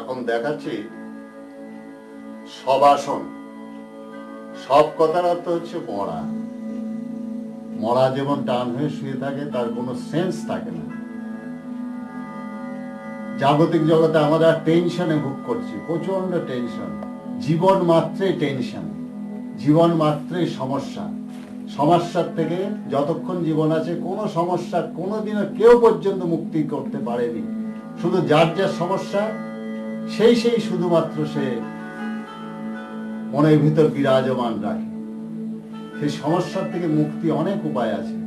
এখন দেখাচ্ছি সবাসন সব কথার অর্থ হচ্ছে মরা। মরা যেমন টান হয়ে শুয়ে থাকে, তার কোনো সেন্স থাকে না। জাগতিক জগতে আমরা টেনশনে ভোগ করছি প্রচণ্ড টেনশন জীবন মাত্রই টেনশন জীবন মাত্রই সমস্যা। সমস্যার থেকে যতক্ষণ জীবন আছে, কোনো সমস্যা কোনোদিনও কেউ পর্যন্ত মুক্তি করতে পারেনি। শুধু যার যার সমস্যা সেই সেই শুধুমাত্র সে মনের ভিতর বিরাজমান রাখে। সেই সমস্যার থেকে মুক্তি অনেক উপায় আছে।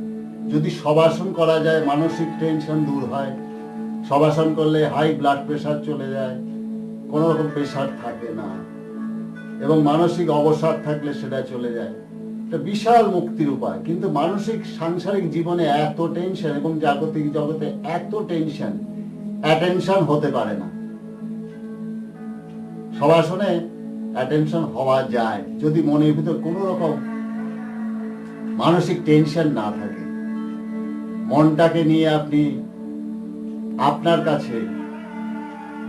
যদি সবাসন করা যায়, মানসিক টেনশন দূর হয়। সবাসন করলে হাই ব্লাড প্রেশার চলে যায়। কোনো রকম প্রেশার থাকে না। এবং মানসিক অবসাদ থাকলে সেটা চলে যায়। এটা বিশাল মুক্তির উপায়। কিন্তু মানসিক, সাংসারিক জীবনে এত টেনশন এবং জাগতিক জগতে এত টেনশন অ্যাটেনশন হতে পারে না। সবাসনে অ্যাটেনশন হওয়া যায় যদি মনের ভিতর কোনো রকম মানসিক টেনশন না থাকে। মনটাকে নিয়ে আপনি আপনার কাছে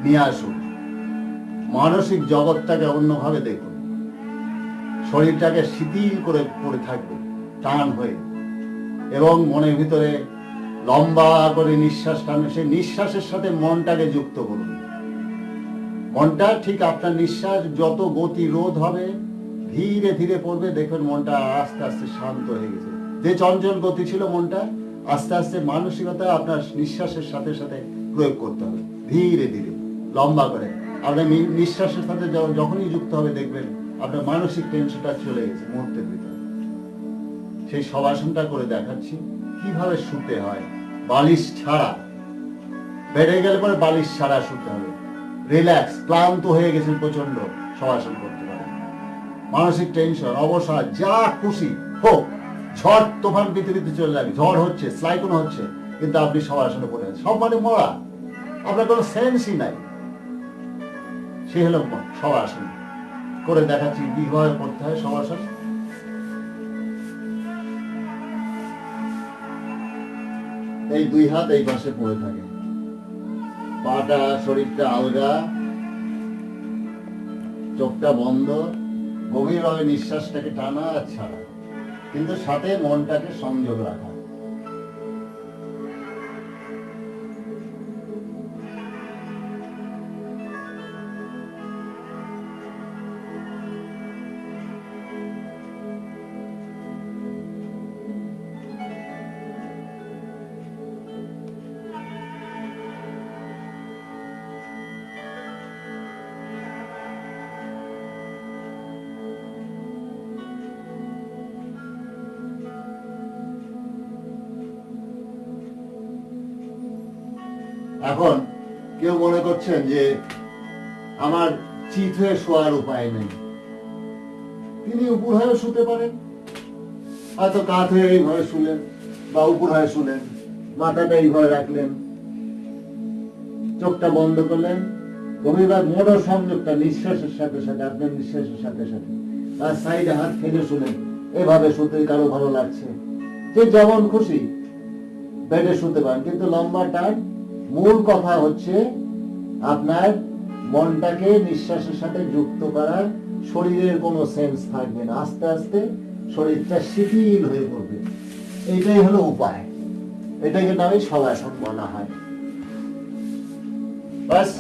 নিয়ে আসুন। মানসিক জগৎটাকে অন্যভাবে দেখুন। শরীরটাকে শিথিল করে পড়ে থাকবে, টান হয়ে। এবং মনের ভিতরে লম্বা করে নিঃশ্বাস টানে, সেই নিঃশ্বাসের সাথে মনটাকে যুক্ত করুন। মনটা ঠিক আপনার নিঃশ্বাস যত গতি রোধ হবে, ধীরে ধীরে পড়বে, দেখবেন মনটা আস্তে আস্তে শান্ত হয়ে গেছে। যে চঞ্চল গতি ছিল মনটা, আস্তে আস্তে মানসিকতা আপনার নিঃশ্বাসের সাথে সাথে প্রয়োগ করতে হবে, ধীরে ধীরে, লম্বা করে। আপনার নিঃশ্বাসের সাথে যখনই যুক্ত হবে, দেখবেন আপনার মানসিক টেনশনটা চলে গেছে মুহূর্তের ভিতরে। সেই সবাসনটা করে দেখাচ্ছি, কীভাবে শুতে হয়, বালিশ ছাড়া। বেড়ে গেলে পরে বালিশ ছাড়া শুতে হবে। রিল্যাক্স, ক্লান্ত হয়ে গেছেন প্রচণ্ড সবাসন করতে পারেন। মানসিক টেনশন, অবসাদ, যা খুশি হোক, ঝড় তোফান পৃথিবীতে চলে যাবে, ঝড় হচ্ছে স্লাইকন হচ্ছে, কিন্তু আপনি সবাসনে পড়ে আছেন। সব মানে মরা, আপনার কোনো সেন্সই নাই। সে হলো সবাসন করে দেখাচ্ছি কীভাবে করতে হয় সবাসন এই দুই হাত এই পাশে পড়ে থাকে পাটা শরীরটা আলগা, চোখটা বন্ধ, গভীরভাবে নিঃশ্বাসটাকে টানা আর ছাড়া। কিন্তু সাথে মনটাকে সংযোগ রাখা। এখন কেউ মনে করছেন যে আমার চিত হয়ে শোয়ার উপায় নেই। তিনি উপর হয়ে শুতে পারেন। হয়তো কাত হয়ে এইভাবে শুলেন বা উপর হয়ে শুলেন, মাথাটা এইভাবে রাখলেন, চোখটা বন্ধ করলেন। গভীরভাবে মোটর সংযোগটা নিঃশ্বাসের সাথে সাথে, আপনার নিঃশ্বাসের সাথে সাথে তার সাইডে হাত ফেলে শুলেন। এভাবে শুতে কারও ভালো লাগছে? যে যেমন খুশি বেডে শুতে পারেন, কিন্তু লম্বা টান মূল কথা হচ্ছে আপনার মনটাকে নিঃশ্বাসের সাথে যুক্ত করার শরীরের কোনো সেন্স থাকবে না। আস্তে আস্তে শরীরটা শিথিল হয়ে পড়বে। এটাই হলো উপায়। এটাকে নামে সবাসন বলা হয়। বাস।